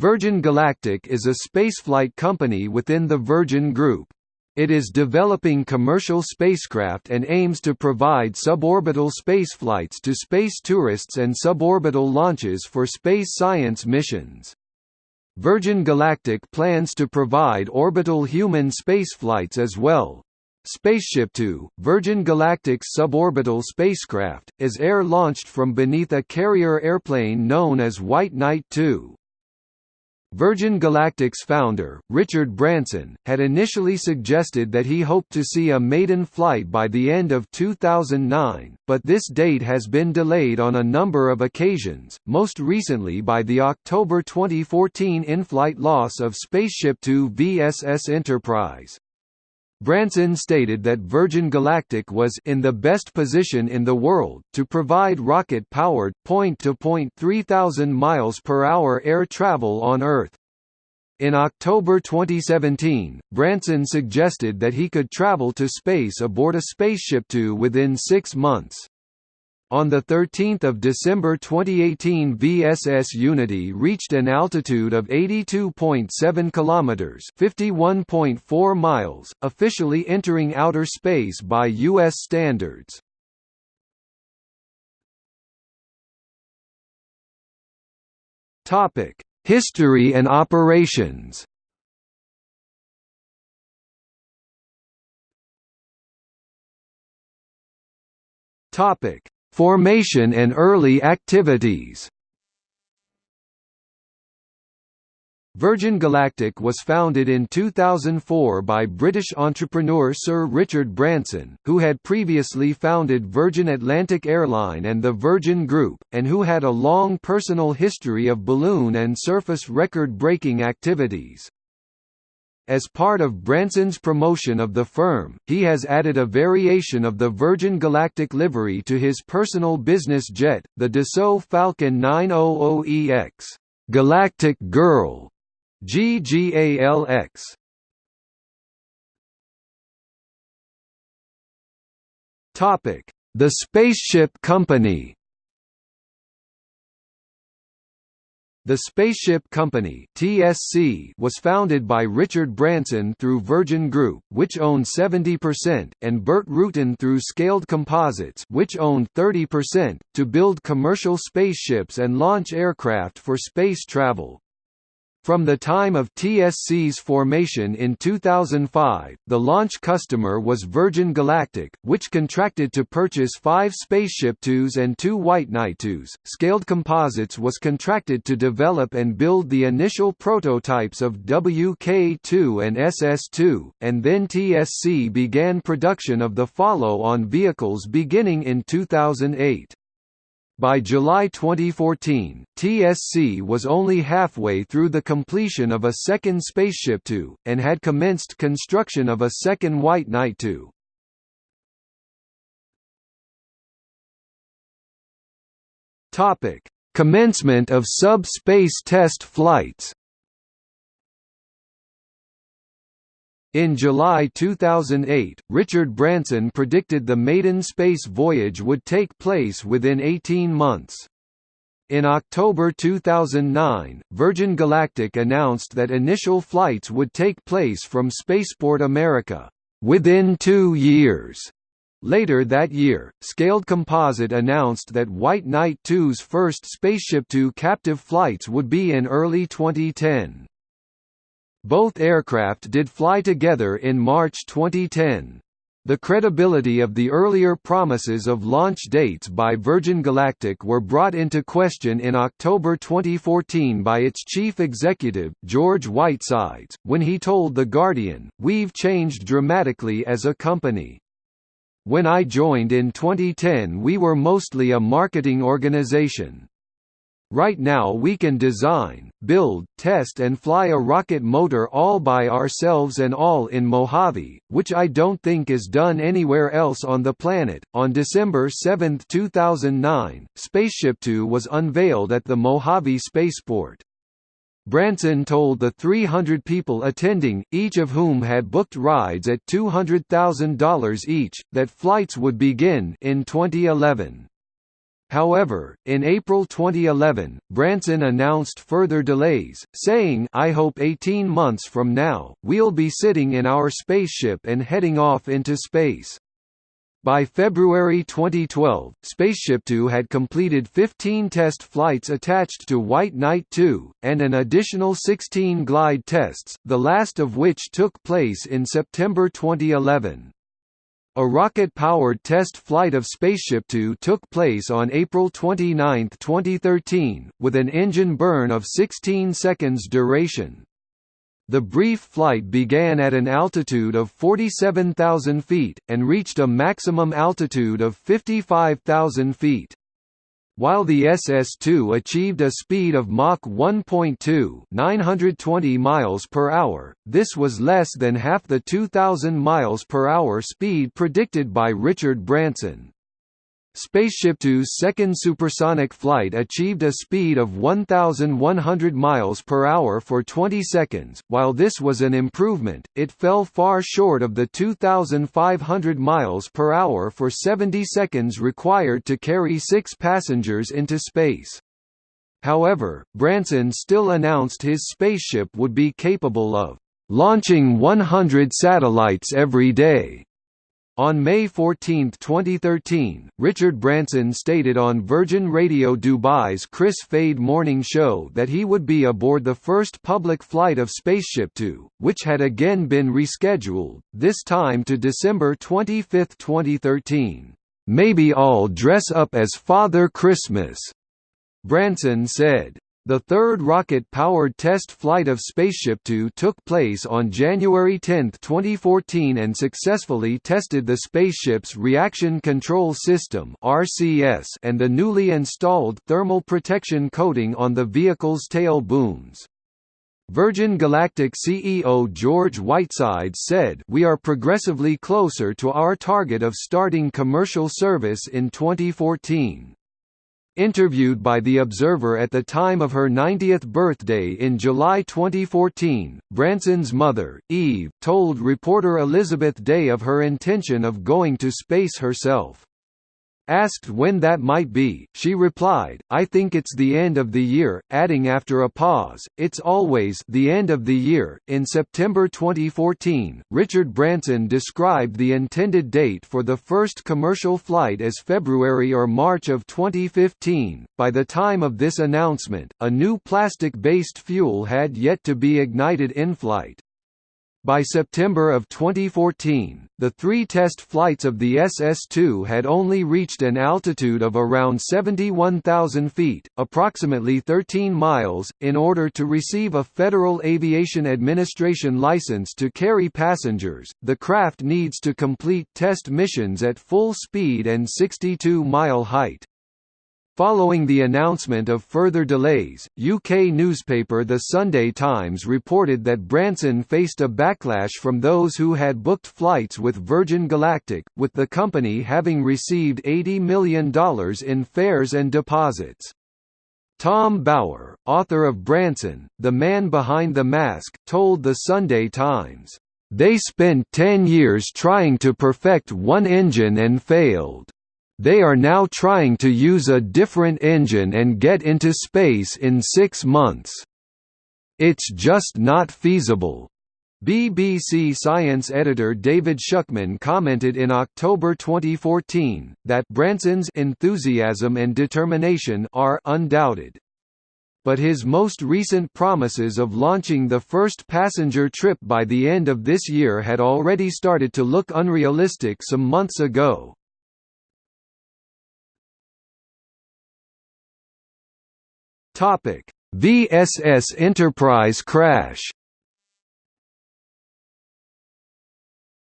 Virgin Galactic is a spaceflight company within the Virgin Group. It is developing commercial spacecraft and aims to provide suborbital spaceflights to space tourists and suborbital launches for space science missions. Virgin Galactic plans to provide orbital human spaceflights as well. Spaceship Two, Virgin Galactic's suborbital spacecraft, is air-launched from beneath a carrier airplane known as White Knight 2. Virgin Galactic's founder, Richard Branson, had initially suggested that he hoped to see a maiden flight by the end of 2009, but this date has been delayed on a number of occasions, most recently by the October 2014 in-flight loss of Spaceship Two VSS Enterprise. Branson stated that Virgin Galactic was in the best position in the world to provide rocket-powered point-to-point 3000 miles per hour air travel on Earth. In October 2017, Branson suggested that he could travel to space aboard a Spaceship Two within 6 months. On 13 December 2018 VSS Unity reached an altitude of 82.7 kilometers (51.4 miles), officially entering outer space by US standards. History and operations. Topic: Formation and early activities Virgin Galactic was founded in 2004 by British entrepreneur Sir Richard Branson, who had previously founded Virgin Atlantic Airline and the Virgin Group, and who had a long personal history of balloon and surface record-breaking activities. As part of Branson's promotion of the firm, he has added a variation of the Virgin Galactic livery to his personal business jet, the Dassault Falcon 900EX Galactic Girl GGALX. Topic: The Spaceship Company The Spaceship Company (TSC) was founded by Richard Branson through Virgin Group, which owned 70%, and Burt Rutan through Scaled Composites, which owned 30%, to build commercial spaceships and launch aircraft for space travel. From the time of TSC's formation in 2005, the launch customer was Virgin Galactic, which contracted to purchase five Spaceship Twos and two White Knight Twos. Scaled Composites was contracted to develop and build the initial prototypes of WK2 and SS2, and then TSC began production of the follow-on vehicles beginning in 2008. By July 2014, TSC was only halfway through the completion of a second Spaceship Two, and had commenced construction of a second White Knight Two. Commencement of sub-space test flights In July 2008, Richard Branson predicted the maiden space voyage would take place within 18 months. In October 2009, Virgin Galactic announced that initial flights would take place from Spaceport America, within two years. Later that year, Scaled Composite announced that White Knight 2's first Spaceship Two captive flights would be in early 2010. Both aircraft did fly together in March 2010. The credibility of the earlier promises of launch dates by Virgin Galactic were brought into question in October 2014 by its chief executive, George Whitesides, when he told The Guardian, We've changed dramatically as a company. When I joined in 2010 we were mostly a marketing organization. Right now we can design, build, test and fly a rocket motor all by ourselves and all in Mojave, which I don't think is done anywhere else on the planet. On December 7, 2009, Spaceship Two was unveiled at the Mojave Spaceport. Branson told the 300 people attending, each of whom had booked rides at $200,000 each, that flights would begin in 2011. However, in April 2011, Branson announced further delays, saying I hope 18 months from now, we'll be sitting in our spaceship and heading off into space. By February 2012, Spaceship Two had completed 15 test flights attached to White Knight 2, and an additional 16 glide tests, the last of which took place in September 2011. A rocket-powered test flight of Spaceship Two took place on April 29, 2013, with an engine burn of 16 seconds duration. The brief flight began at an altitude of 47,000 feet, and reached a maximum altitude of 55,000 feet. While the SS-2 achieved a speed of Mach 1.2 920 miles per hour, this was less than half the 2,000 miles per hour speed predicted by Richard Branson. Spaceship Two's second supersonic flight achieved a speed of 1,100 miles per hour for 20 seconds. While this was an improvement, it fell far short of the 2,500 miles per hour for 70 seconds required to carry six passengers into space. However, Branson still announced his spaceship would be capable of launching 100 satellites every day on May 14, 2013, Richard Branson stated on Virgin Radio Dubai's Kris Fade morning show that he would be aboard the first public flight of Spaceship Two, which had again been rescheduled, this time to December 25, 2013. "Maybe I'll dress up as Father Christmas," Branson said. The third rocket-powered test flight of Spaceship Two took place on January 10, 2014 and successfully tested the spaceship's Reaction Control System and the newly installed thermal protection coating on the vehicle's tail booms. Virgin Galactic CEO George Whitesides said We are progressively closer to our target of starting commercial service in 2014. Interviewed by The Observer at the time of her 90th birthday in July 2014, Branson's mother, Eve, told reporter Elizabeth Day of her intention of going to space herself. Asked when that might be, she replied, I think it's the end of the year, adding after a pause, it's always the end of the year. In September 2014, Richard Branson described the intended date for the first commercial flight as February or March of 2015. By the time of this announcement, a new plastic-based fuel had yet to be ignited in flight. By September of 2014, the three test flights of the SS-2 had only reached an altitude of around 71,000 feet, approximately 13 miles, in order to receive a Federal Aviation Administration license to carry passengers. The craft needs to complete test missions at full speed and 62-mile height. Following the announcement of further delays, UK newspaper The Sunday Times reported that Branson faced a backlash from those who had booked flights with Virgin Galactic, with the company having received $80 million in fares and deposits. Tom Bower, author of Branson, The Man Behind the Mask, told The Sunday Times, "...they spent 10 years trying to perfect one engine and failed." They are now trying to use a different engine and get into space in six months. It's just not feasible. BBC Science editor David Shukman commented in October 2014, that Branson's enthusiasm and determination are undoubted. But his most recent promises of launching the first passenger trip by the end of this year had already started to look unrealistic some months ago. Topic: VSS Enterprise crash.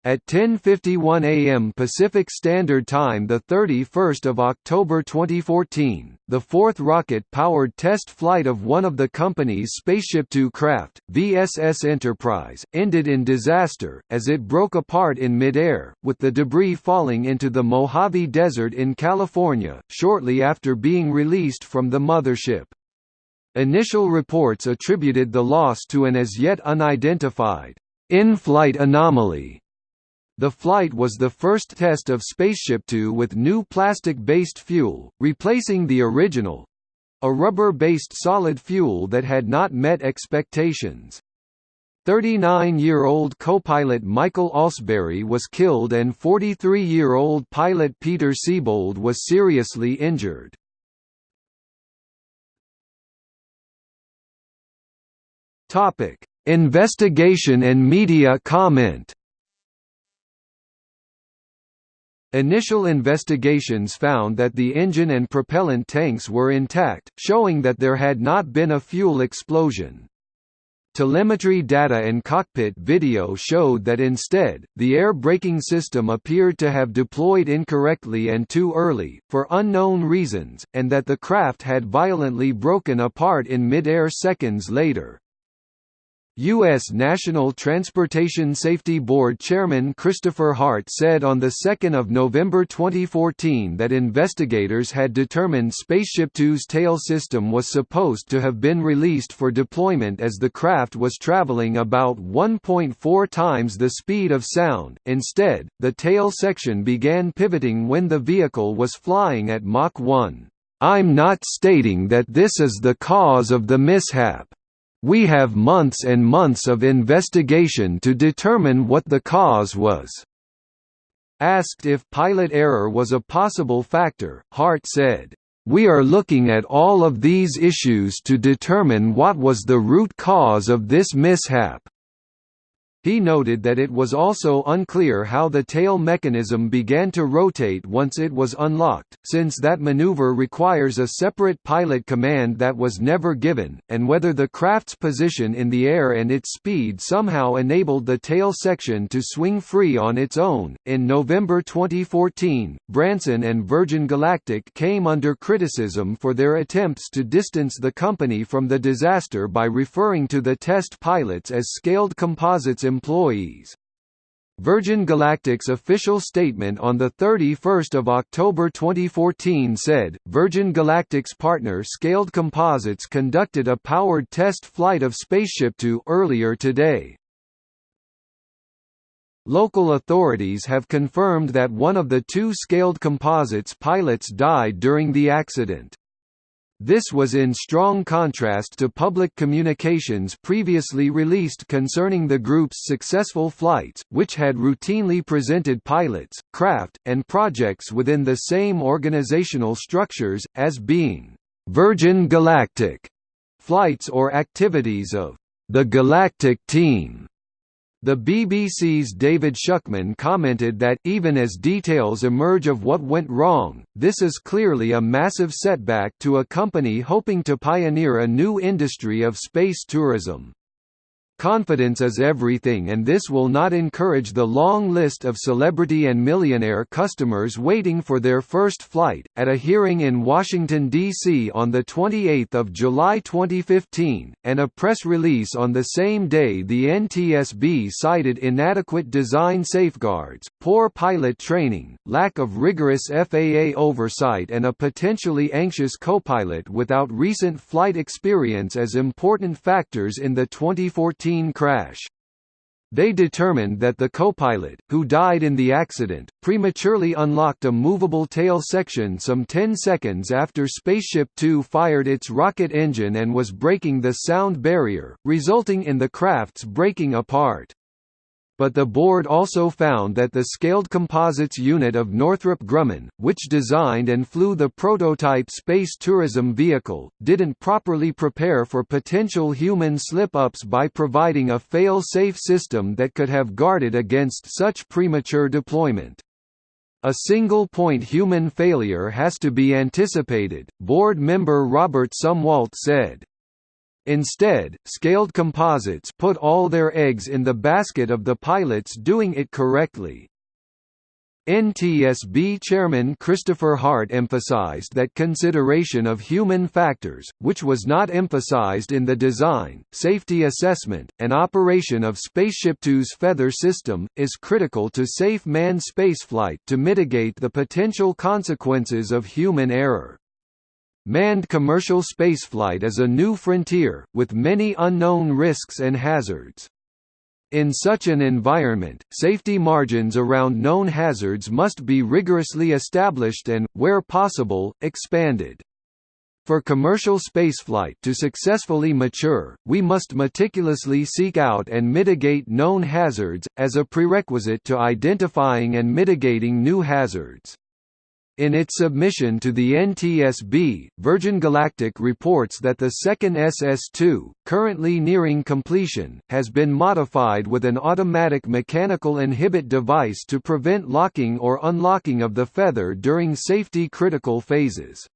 At 10:51 a.m. Pacific Standard Time, the 31st of October 2014, the fourth rocket-powered test flight of one of the company's Spaceship Two craft, VSS Enterprise, ended in disaster as it broke apart in midair, with the debris falling into the Mojave Desert in California shortly after being released from the mothership. Initial reports attributed the loss to an as yet unidentified in-flight anomaly. The flight was the first test of Spaceship Two with new plastic-based fuel, replacing the original—a rubber-based solid fuel that had not met expectations. 39-year-old co-pilot Michael Alsbury was killed and 43-year-old pilot Peter Siebold was seriously injured. Topic: Investigation and media comment. Initial investigations found that the engine and propellant tanks were intact, showing that there had not been a fuel explosion. Telemetry data and cockpit video showed that instead, the air braking system appeared to have deployed incorrectly and too early, for unknown reasons, and that the craft had violently broken apart in mid-air seconds later. U.S. National Transportation Safety Board Chairman Christopher Hart said on 2 November 2014 that investigators had determined SpaceshipTwo's tail system was supposed to have been released for deployment as the craft was traveling about 1.4 times the speed of sound. Instead, the tail section began pivoting when the vehicle was flying at Mach 1. I'm not stating that this is the cause of the mishap. We have months and months of investigation to determine what the cause was." Asked if pilot error was a possible factor, Hart said, "We are looking at all of these issues to determine what was the root cause of this mishap." He noted that it was also unclear how the tail mechanism began to rotate once it was unlocked, since that maneuver requires a separate pilot command that was never given, and whether the craft's position in the air and its speed somehow enabled the tail section to swing free on its own. In November 2014, Branson and Virgin Galactic came under criticism for their attempts to distance the company from the disaster by referring to the test pilots as scaled composites employees. Virgin Galactic's official statement on 31 October 2014 said, Virgin Galactic's partner Scaled Composites conducted a powered test flight of Spaceship SpaceshipTwo earlier today. Local authorities have confirmed that one of the two Scaled Composites pilots died during the accident. This was in strong contrast to public communications previously released concerning the group's successful flights, which had routinely presented pilots, craft, and projects within the same organizational structures, as being «Virgin Galactic» flights or activities of «the Galactic Team». The BBC's David Shukman commented that, even as details emerge of what went wrong, this is clearly a massive setback to a company hoping to pioneer a new industry of space tourism. Confidence is everything and this will not encourage the long list of celebrity and millionaire customers waiting for their first flight. At a hearing in Washington, D.C. on 28 July 2015, and a press release on the same day the NTSB cited inadequate design safeguards, poor pilot training, lack of rigorous FAA oversight and a potentially anxious copilot without recent flight experience as important factors in the 2014 crash. They determined that the co-pilot, who died in the accident, prematurely unlocked a movable tail section some 10 seconds after Spaceship Two fired its rocket engine and was breaking the sound barrier, resulting in the craft's breaking apart but the board also found that the Scaled Composites unit of Northrop Grumman, which designed and flew the prototype space tourism vehicle, didn't properly prepare for potential human slip-ups by providing a fail-safe system that could have guarded against such premature deployment. A single-point human failure has to be anticipated, board member Robert Sumwalt said. Instead, scaled composites put all their eggs in the basket of the pilots doing it correctly. NTSB Chairman Christopher Hart emphasized that consideration of human factors, which was not emphasized in the design, safety assessment, and operation of SpaceshipTwo's feather system, is critical to safe manned spaceflight to mitigate the potential consequences of human error. Manned commercial spaceflight is a new frontier, with many unknown risks and hazards. In such an environment, safety margins around known hazards must be rigorously established and, where possible, expanded. For commercial spaceflight to successfully mature, we must meticulously seek out and mitigate known hazards, as a prerequisite to identifying and mitigating new hazards. In its submission to the NTSB, Virgin Galactic reports that the second SS-2, currently nearing completion, has been modified with an automatic mechanical inhibit device to prevent locking or unlocking of the feather during safety-critical phases.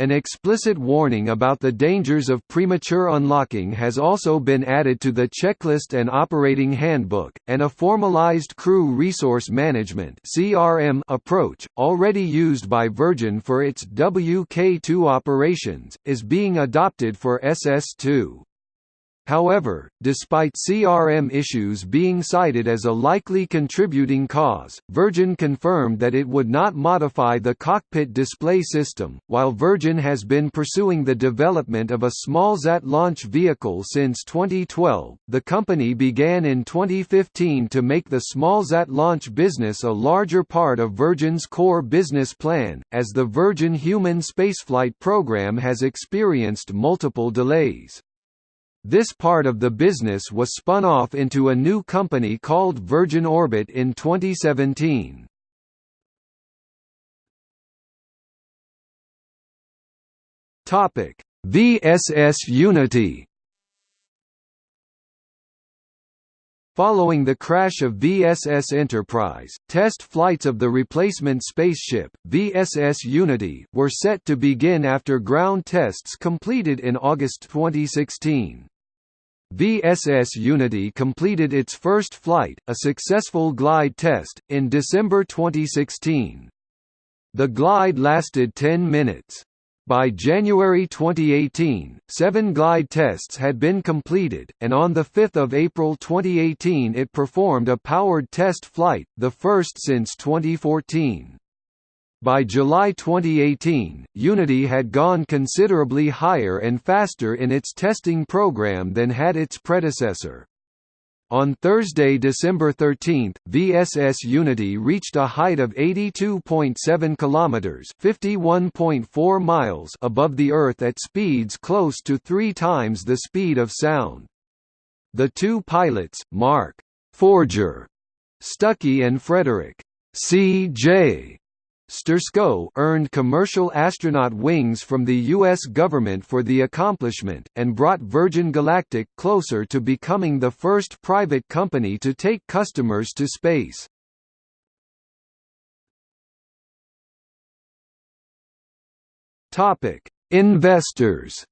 An explicit warning about the dangers of premature unlocking has also been added to the checklist and operating handbook, and a formalized crew resource management (CRM) approach, already used by Virgin for its WK2 operations, is being adopted for SS2. However, despite CRM issues being cited as a likely contributing cause, Virgin confirmed that it would not modify the cockpit display system. While Virgin has been pursuing the development of a smallsat launch vehicle since 2012, the company began in 2015 to make the smallsat launch business a larger part of Virgin's core business plan, as the Virgin Human Spaceflight program has experienced multiple delays. This part of the business was spun off into a new company called Virgin Orbit in 2017. Topic: VSS Unity. Following the crash of VSS Enterprise, test flights of the replacement spaceship, VSS Unity, were set to begin after ground tests completed in August 2016. VSS Unity completed its first flight, a successful glide test, in December 2016. The glide lasted 10 minutes. By January 2018, seven glide tests had been completed, and on 5 April 2018 it performed a powered test flight, the first since 2014. By July 2018, Unity had gone considerably higher and faster in its testing program than had its predecessor. On Thursday, December 13, VSS Unity reached a height of 82.7 kilometers, 51.4 miles above the Earth at speeds close to 3 times the speed of sound. The two pilots, Mark Forger Stucky and Frederick C.J. Sturckow earned commercial astronaut wings from the U.S. government for the accomplishment, and brought Virgin Galactic closer to becoming the first private company to take customers to space. Investors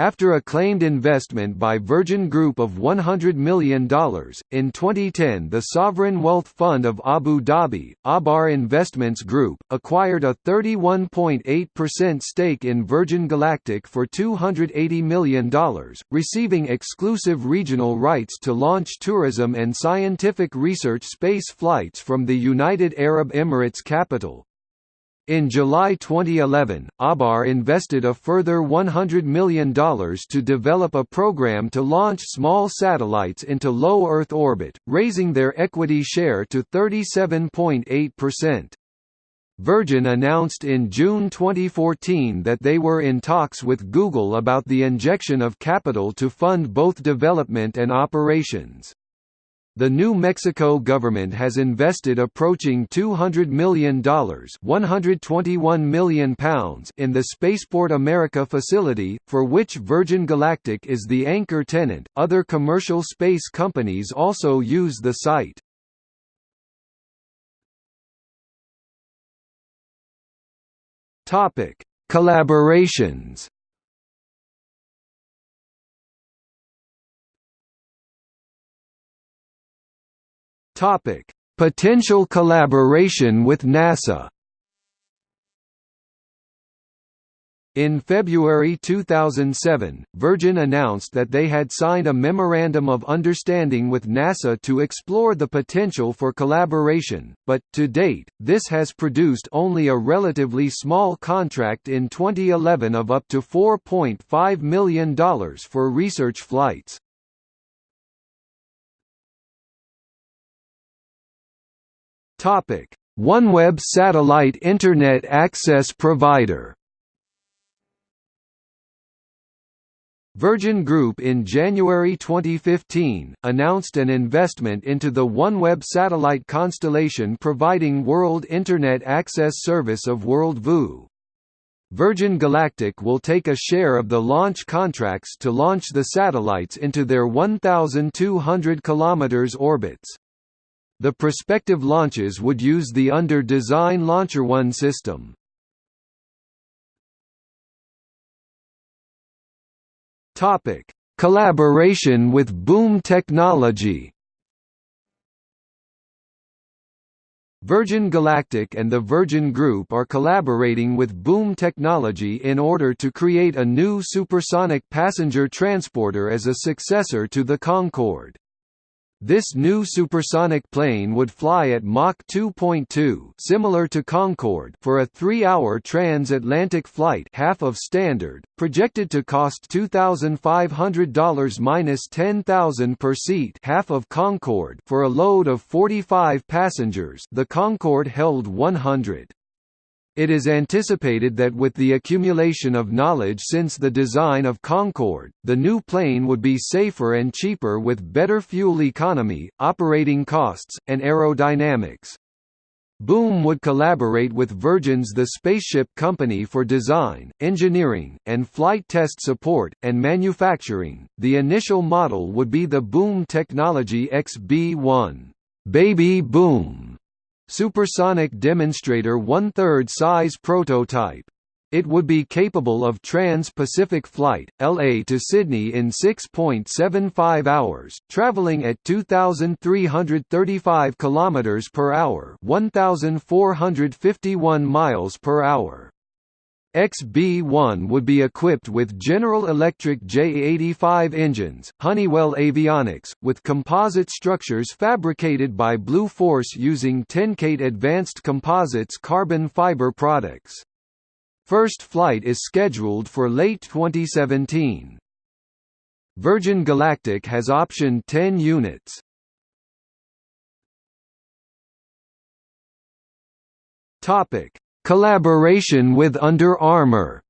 After a claimed investment by Virgin Group of $100 million, in 2010 the sovereign wealth fund of Abu Dhabi, Aabar Investments Group, acquired a 31.8% stake in Virgin Galactic for $280 million, receiving exclusive regional rights to launch tourism and scientific research space flights from the United Arab Emirates capital, in July 2011, Aabar invested a further $100 million to develop a program to launch small satellites into low Earth orbit, raising their equity share to 37.8%. Virgin announced in June 2014 that they were in talks with Google about the injection of capital to fund both development and operations. The New Mexico government has invested approaching $200 million £121 million in the Spaceport America facility, for which Virgin Galactic is the anchor tenant. Other commercial space companies also use the site. Collaborations Topic: Potential collaboration with NASA. In February 2007, Virgin announced that they had signed a Memorandum of Understanding with NASA to explore the potential for collaboration, but, to date, this has produced only a relatively small contract in 2011 of up to $4.5 million for research flights. OneWeb satellite Internet access provider Virgin Group in January 2015, announced an investment into the OneWeb satellite constellation providing World Internet Access Service of WorldView. Virgin Galactic will take a share of the launch contracts to launch the satellites into their 1,200 km orbits. The prospective launches would use the under-design LauncherOne system. Topic: Collaboration with Boom Technology. Virgin Galactic and the Virgin Group are collaborating with Boom Technology in order to create a new supersonic passenger transporter as a successor to the Concorde. This new supersonic plane would fly at Mach 2.2 similar to Concorde for a three-hour transatlantic flight half of standard, projected to cost $2,500 minus $10,000 per seat half of Concorde for a load of 45 passengers the Concorde held 100. It is anticipated that with the accumulation of knowledge since the design of Concorde, the new plane would be safer and cheaper with better fuel economy, operating costs, and aerodynamics. Boom would collaborate with Virgin's The Spaceship Company for design, engineering, and flight test support, and manufacturing. The initial model would be the Boom Technology XB-1, Baby Boom, supersonic demonstrator one-third size prototype. It would be capable of trans-Pacific flight, LA to Sydney in 6.75 hours, traveling at 2335 km per hour, 1451 miles per hour. XB-1 would be equipped with General Electric J85 engines, Honeywell avionics, with composite structures fabricated by Blue Force using TenCate Advanced Composites carbon fiber products. First flight is scheduled for late 2017. Virgin Galactic has optioned 10 units. Topic: Collaboration with Under Armour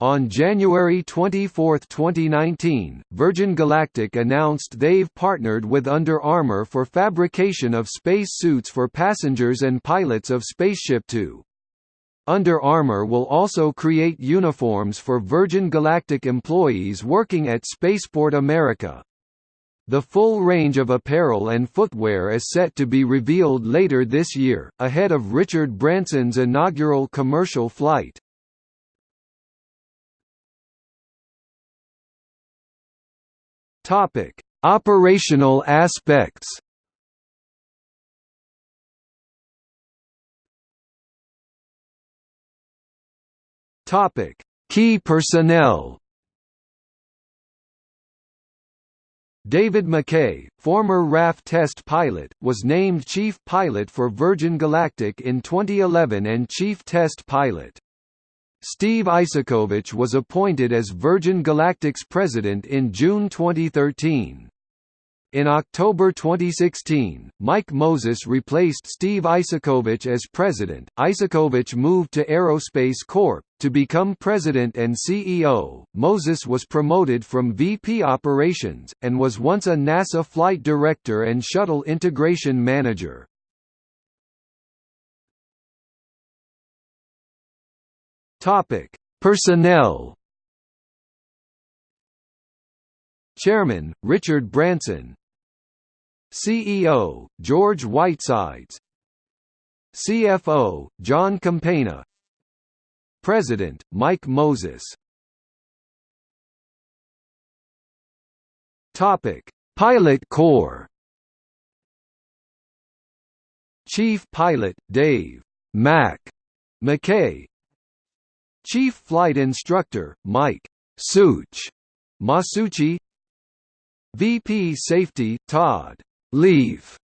On January 24, 2019, Virgin Galactic announced they've partnered with Under Armour for fabrication of space suits for passengers and pilots of Spaceship Two. Under Armour will also create uniforms for Virgin Galactic employees working at Spaceport America. The full range of apparel and footwear is set to be revealed later this year, ahead of Richard Branson's inaugural commercial flight. Topic: Operational aspects. Topic: Key personnel. David Mackay, former RAF test pilot, was named chief pilot for Virgin Galactic in 2011 and chief test pilot. Steve Isakowitz was appointed as Virgin Galactic's president in June 2013. In October 2016, Mike Moses replaced Steve Isakowitz as president. Isakowitz moved to Aerospace Corp. to become president and CEO. Moses was promoted from VP operations, and was once a NASA flight director and shuttle integration manager. Topic: Personnel. Chairman, Richard Branson CEO, George Whitesides CFO, Jon Campagna President, Mike Moses. Pilot Corps. Chief Pilot Dave. Mac. Mackay. Chief Flight Instructor, Mike. Such. Masucci. VP Safety, Todd. Leif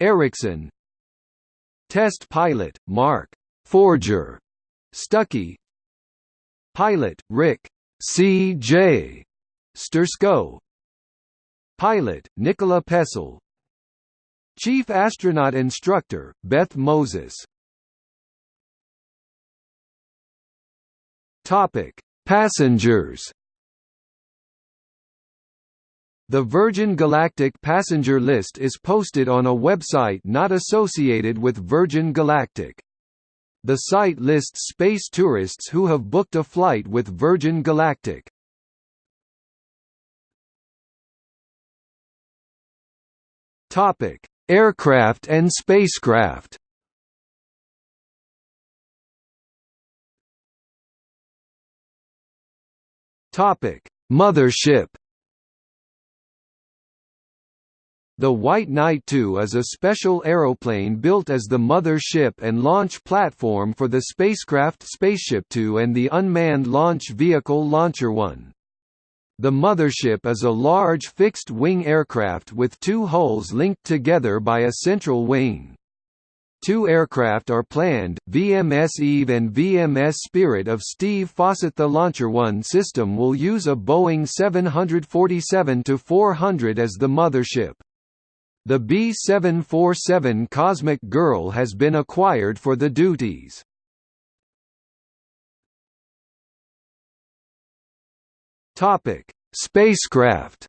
Ericson. Test Pilot, Mark. Forger. Stucky Pilot, Rick C.J. Sturckow Pilot, Nikola Pessel Chief Astronaut Instructor, Beth Moses Topic: Passengers. The Virgin Galactic passenger list is posted on a website not associated with Virgin Galactic. The site lists space tourists who have booked a flight with Virgin Galactic. Topic: Aircraft and spacecraft. Topic: Mothership. The White Knight II is a special aeroplane built as the mother ship and launch platform for the spacecraft Spaceship Two and the unmanned launch vehicle Launcher One. The mothership is a large fixed-wing aircraft with two hulls linked together by a central wing. Two aircraft are planned, VMS Eve and VMS Spirit of Steve Fossett. The Launcher One system will use a Boeing 747-400 as the mothership. The B-747 Cosmic Girl has been acquired for the duties. Topic: Spacecraft.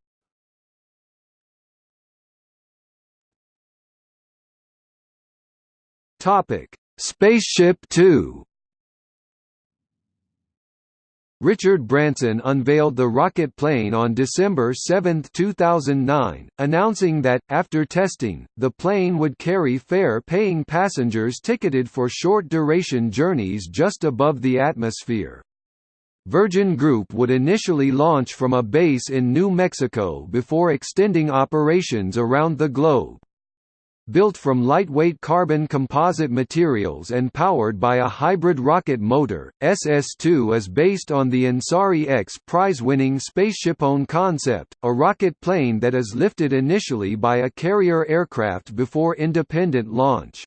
Topic: Spaceship Two. Richard Branson unveiled the rocket plane on December 7, 2009, announcing that, after testing, the plane would carry fare-paying passengers ticketed for short-duration journeys just above the atmosphere. Virgin Group would initially launch from a base in New Mexico before extending operations around the globe. Built from lightweight carbon composite materials and powered by a hybrid rocket motor, SS-2 is based on the Ansari X prize-winning SpaceshipOne concept, a rocket plane that is lifted initially by a carrier aircraft before independent launch.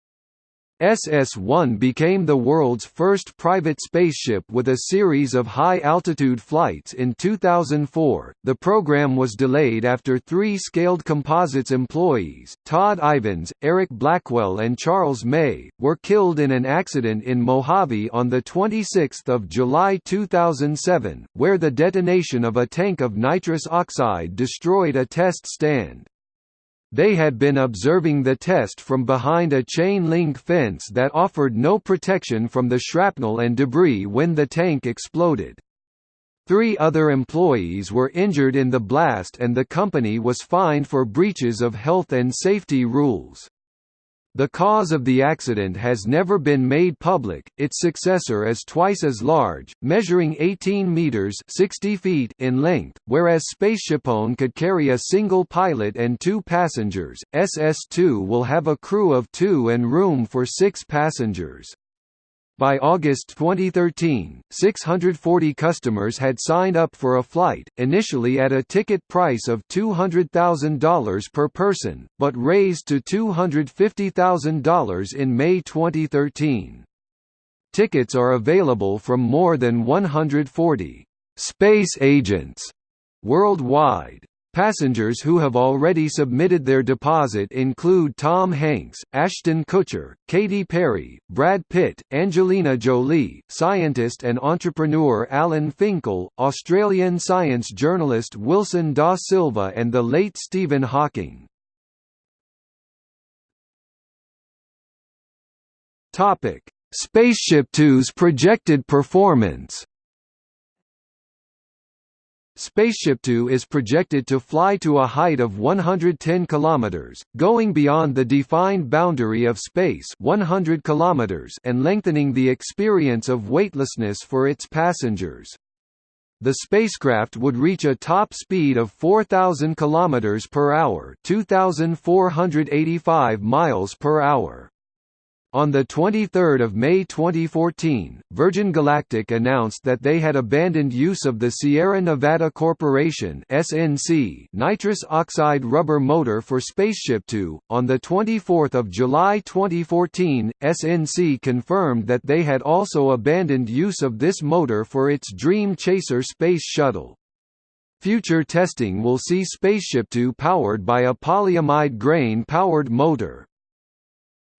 SS-1 became the world's first private spaceship with a series of high-altitude flights in 2004. The program was delayed after three Scaled Composites employees, Todd Ivens, Eric Blackwell and Charles May, were killed in an accident in Mojave on 26 July 2007, where the detonation of a tank of nitrous oxide destroyed a test stand. They had been observing the test from behind a chain-link fence that offered no protection from the shrapnel and debris when the tank exploded. Three other employees were injured in the blast and the company was fined for breaches of health and safety rules. The cause of the accident has never been made public. Its successor is twice as large, measuring 18 meters (60 feet) in length, whereas SpaceshipOne could carry a single pilot and two passengers. SS2 will have a crew of 2 and room for 6 passengers. By August 2013, 640 customers had signed up for a flight, initially at a ticket price of $200,000 per person, but raised to $250,000 in May 2013. Tickets are available from more than 140 space agents worldwide. Passengers who have already submitted their deposit include Tom Hanks, Ashton Kutcher, Katy Perry, Brad Pitt, Angelina Jolie, scientist and entrepreneur Alan Finkel, Australian science journalist Wilson da Silva and the late Stephen Hawking. Spaceship Two's projected performance Spaceship Two is projected to fly to a height of 110 kilometers, going beyond the defined boundary of space 100 kilometers and lengthening the experience of weightlessness for its passengers. The spacecraft would reach a top speed of 4000 kilometers per hour, 2485 miles per hour. On 23 May 2014, Virgin Galactic announced that they had abandoned use of the Sierra Nevada Corporation (SNC) nitrous oxide rubber motor for Spaceship Two. On 24 July 2014, SNC confirmed that they had also abandoned use of this motor for its Dream Chaser space shuttle. Future testing will see Spaceship Two powered by a polyamide grain-powered motor.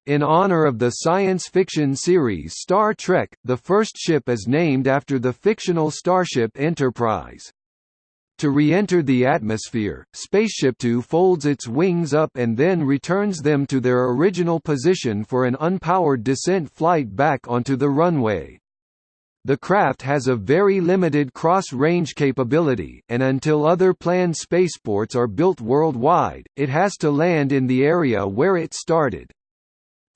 In honor of the science fiction series Star Trek, the first ship is named after the fictional starship Enterprise. To re-enter the atmosphere, Spaceship Two folds its wings up and then returns them to their original position for an unpowered descent flight back onto the runway. The craft has a very limited cross-range capability, and until other planned spaceports are built worldwide, it has to land in the area where it started.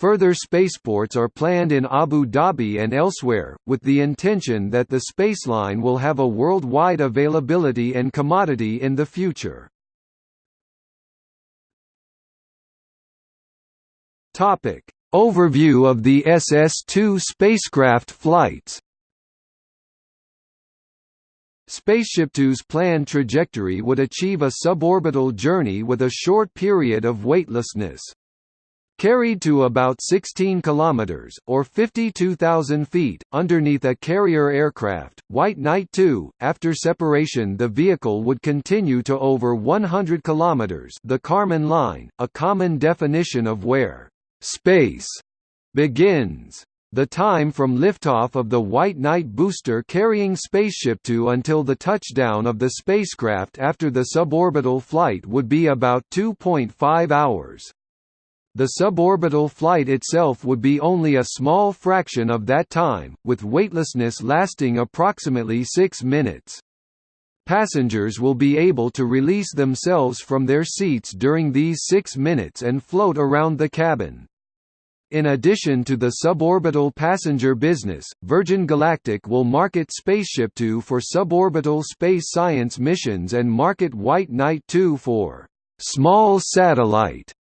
Further spaceports are planned in Abu Dhabi and elsewhere, with the intention that the spaceline will have a worldwide availability and commodity in the future. Overview of the SS-2 spacecraft flights. Spaceship Two's planned trajectory would achieve a suborbital journey with a short period of weightlessness. Carried to about 16 kilometers or 52,000 feet underneath a carrier aircraft, White Knight 2, after separation the vehicle would continue to over 100 kilometers, the Kármán line, a common definition of where space begins. The time from liftoff of the White Knight booster carrying Spaceship Two until the touchdown of the spacecraft after the suborbital flight would be about 2.5 hours. The suborbital flight itself would be only a small fraction of that time, with weightlessness lasting approximately 6 minutes. Passengers will be able to release themselves from their seats during these 6 minutes and float around the cabin. In addition to the suborbital passenger business, Virgin Galactic will market Spaceship Two for suborbital space science missions and market White Knight 2 for small satellite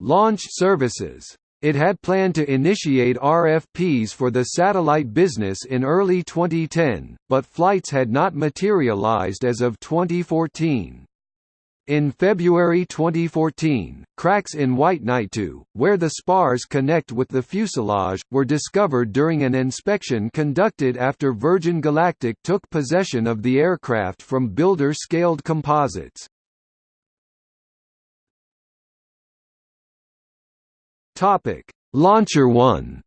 Launch services. It had planned to initiate RFPs for the satellite business in early 2010, but flights had not materialized as of 2014. In February 2014, cracks in White Knight 2, where the spars connect with the fuselage, were discovered during an inspection conducted after Virgin Galactic took possession of the aircraft from Builder Scaled Composites. Topic: Launcher 1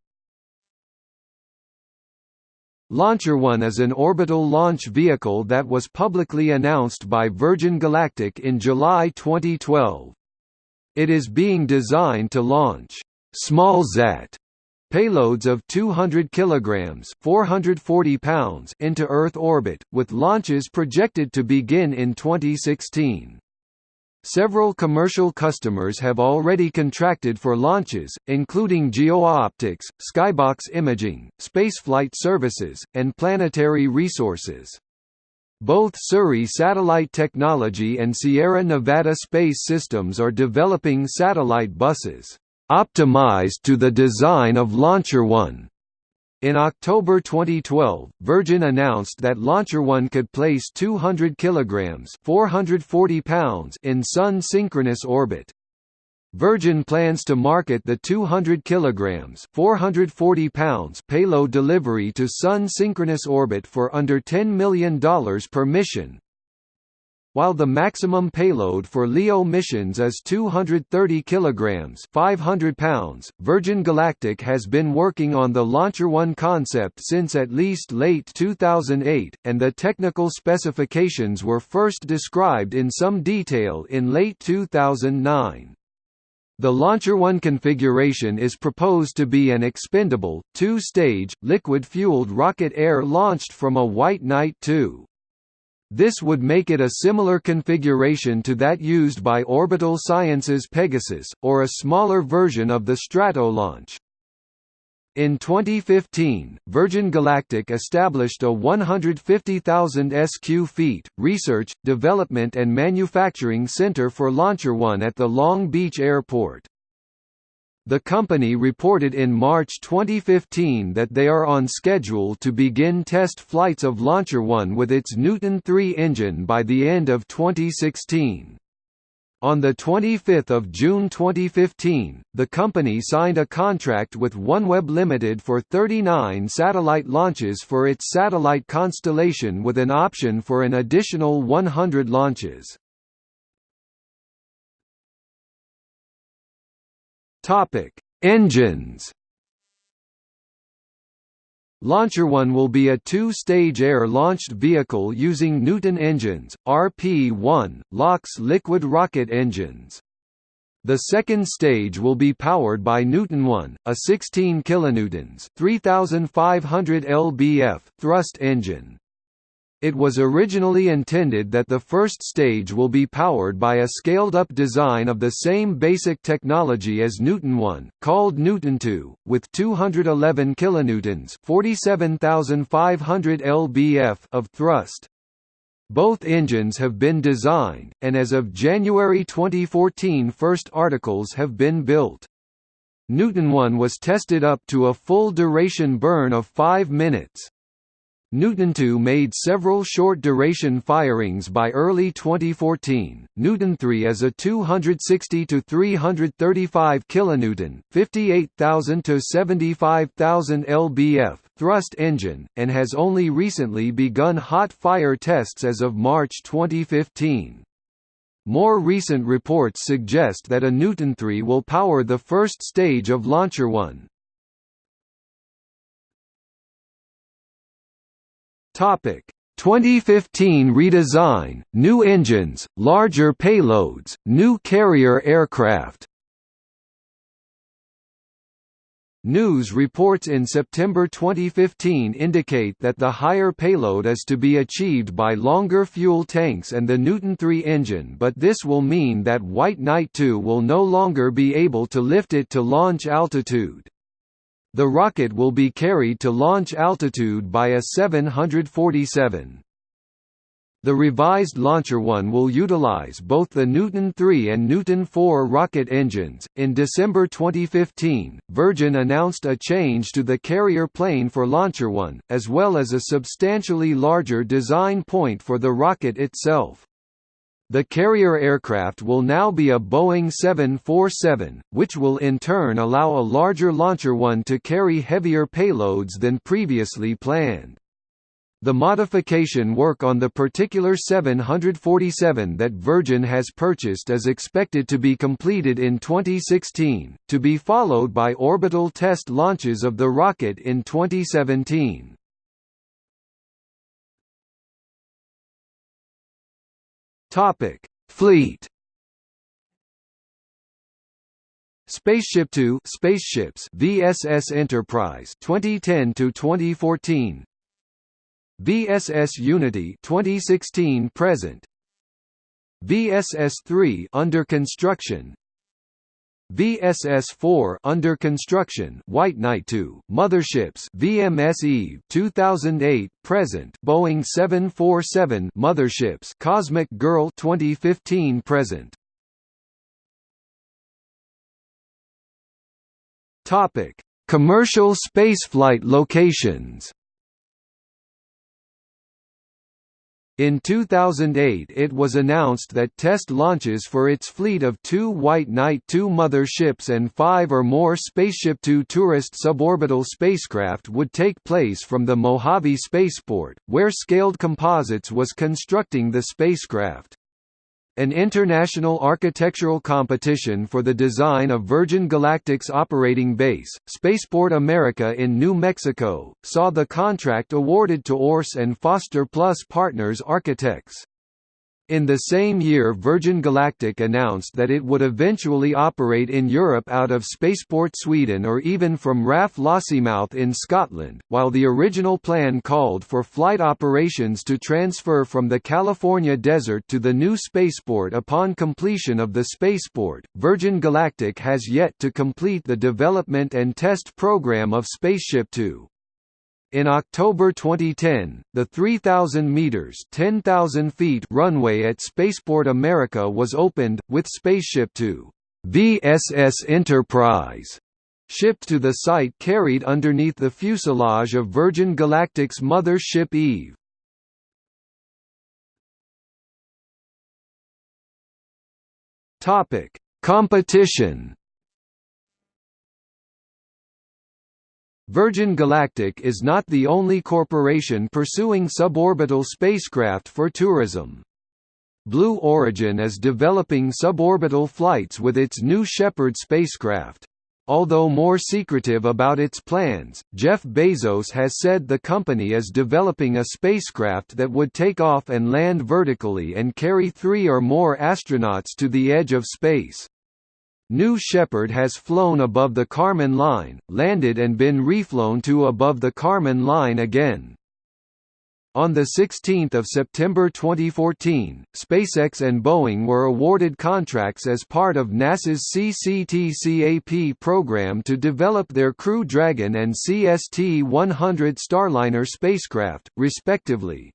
Launcher One is an orbital launch vehicle that was publicly announced by Virgin Galactic in July 2012. It is being designed to launch smallsat payloads of 200 kilograms (440 pounds) into Earth orbit, with launches projected to begin in 2016. Several commercial customers have already contracted for launches, including GeoOptics, Skybox Imaging, Spaceflight Services, and Planetary Resources. Both Surrey Satellite Technology and Sierra Nevada Space Systems are developing satellite buses, optimized to the design of Launcher One. In October 2012, Virgin announced that Launcher One could place 200 kilograms (440 pounds) in Sun synchronous orbit. Virgin plans to market the 200 kilograms (440 pounds) payload delivery to Sun synchronous orbit for under $10 million per mission, while the maximum payload for LEO missions is 230 kilograms (500 pounds), Virgin Galactic has been working on the Launcher One concept since at least late 2008, and the technical specifications were first described in some detail in late 2009. The Launcher One configuration is proposed to be an expendable, two-stage, liquid-fueled rocket air launched from a White Knight 2. This would make it a similar configuration to that used by Orbital Sciences Pegasus, or a smaller version of the Stratolaunch. In 2015, Virgin Galactic established a 150,000 sq feet, research, development and manufacturing center for Launcher One at the Long Beach Airport. The company reported in March 2015 that they are on schedule to begin test flights of Launcher One with its Newton 3 engine by the end of 2016. On 25 June 2015, the company signed a contract with OneWeb Limited for 39 satellite launches for its satellite constellation with an option for an additional 100 launches. Topic: Engines. Launcher One will be a two-stage air-launched vehicle using Newton engines, RP-1, LOX liquid rocket engines. The second stage will be powered by Newton 1, a 16 kilonewtons, 3500 lbf thrust engine. It was originally intended that the first stage will be powered by a scaled-up design of the same basic technology as Newton 1, called Newton 2, with 211 kilonewtons (47,500 lbf) of thrust. Both engines have been designed, and as of January 2014 first articles have been built. Newton 1 was tested up to a full duration burn of 5 minutes. Newton 2 made several short-duration firings by early 2014. Newton 3 is a 260 to 335 kilonewton, 58,000 to 75,000 lbf thrust engine and has only recently begun hot fire tests as of March 2015. More recent reports suggest that a Newton 3 will power the first stage of Launcher 1. Topic 2015 redesign, new engines, larger payloads, new carrier aircraft News reports in September 2015 indicate that the higher payload is to be achieved by longer fuel tanks and the Newton 3 engine but this will mean that White Knight 2 will no longer be able to lift it to launch altitude. The rocket will be carried to launch altitude by a 747. The revised Launcher One will utilize both the Newton 3 and Newton 4 rocket engines. In December 2015, Virgin announced a change to the carrier plane for Launcher One, as well as a substantially larger design point for the rocket itself. The carrier aircraft will now be a Boeing 747, which will in turn allow a larger Launcher One to carry heavier payloads than previously planned. The modification work on the particular 747 that Virgin has purchased is expected to be completed in 2016, to be followed by orbital test launches of the rocket in 2017. Topic: Fleet. Spaceship 2 Spaceships VSS Enterprise 2010 to 2014 VSS Unity 2016 present. VSS 3 under construction VSS-4 under construction. White Knight 2 motherships. VMS Eve 2008 present. Boeing 747 motherships. Cosmic Girl 2015 present. Topic. Commercial spaceflight locations In 2008 it was announced that test launches for its fleet of two White Knight 2 mother ships and five or more Spaceship Two tourist suborbital spacecraft would take place from the Mojave Spaceport, where Scaled Composites was constructing the spacecraft. An international architectural competition for the design of Virgin Galactic's operating base, Spaceport America in New Mexico, saw the contract awarded to URS and Foster Plus Partners Architects. In the same year Virgin Galactic announced that it would eventually operate in Europe out of Spaceport Sweden or even from RAF Lossiemouth in Scotland, while the original plan called for flight operations to transfer from the California desert to the new spaceport upon completion of the spaceport. Virgin Galactic has yet to complete the development and test program of Spaceship Two. In October 2010, the 3,000 meters (10,000 feet) runway at Spaceport America was opened with Spaceship Two VSS Enterprise shipped to the site carried underneath the fuselage of Virgin Galactic's mother ship Eve. Topic: Competition. Virgin Galactic is not the only corporation pursuing suborbital spacecraft for tourism. Blue Origin is developing suborbital flights with its new Shepard spacecraft. Although more secretive about its plans, Jeff Bezos has said the company is developing a spacecraft that would take off and land vertically and carry three or more astronauts to the edge of space. New Shepard has flown above the Kármán line, landed and been reflown to above the Kármán line again. On 16 September 2014, SpaceX and Boeing were awarded contracts as part of NASA's CCTCAP program to develop their Crew Dragon and CST-100 Starliner spacecraft, respectively.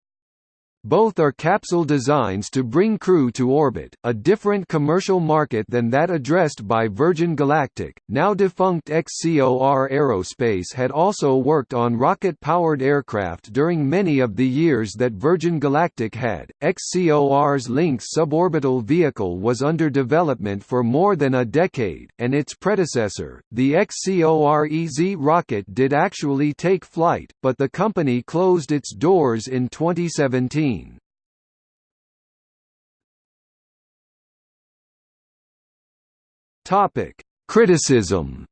Both are capsule designs to bring crew to orbit, a different commercial market than that addressed by Virgin Galactic. Now defunct XCOR Aerospace had also worked on rocket powered aircraft during many of the years that Virgin Galactic had. XCOR's Lynx suborbital vehicle was under development for more than a decade, and its predecessor, the XCOR EZ rocket, did actually take flight, but the company closed its doors in 2017. Topic: Criticism.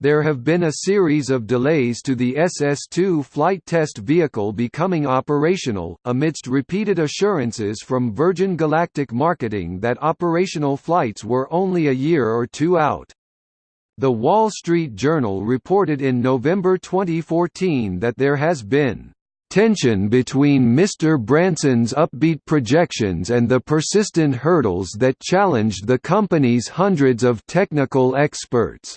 There have been a series of delays to the SS-2 flight test vehicle becoming operational, amidst repeated assurances from Virgin Galactic Marketing that operational flights were only a year or two out. The Wall Street Journal reported in November 2014 that there has been tension between Mr. Branson's upbeat projections and the persistent hurdles that challenged the company's hundreds of technical experts.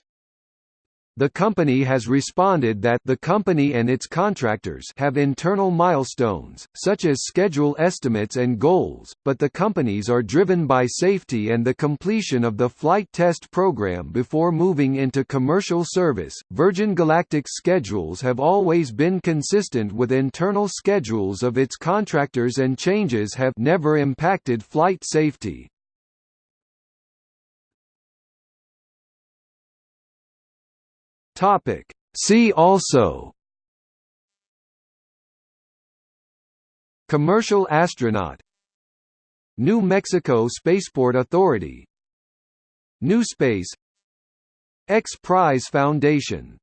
The company has responded that the company and its contractors have internal milestones, such as schedule estimates and goals, but the companies are driven by safety and the completion of the flight test program before moving into commercial service. Virgin Galactic's schedules have always been consistent with internal schedules of its contractors and changes have never impacted flight safety. Topic. See also Commercial astronaut New Mexico Spaceport Authority New Space X Prize Foundation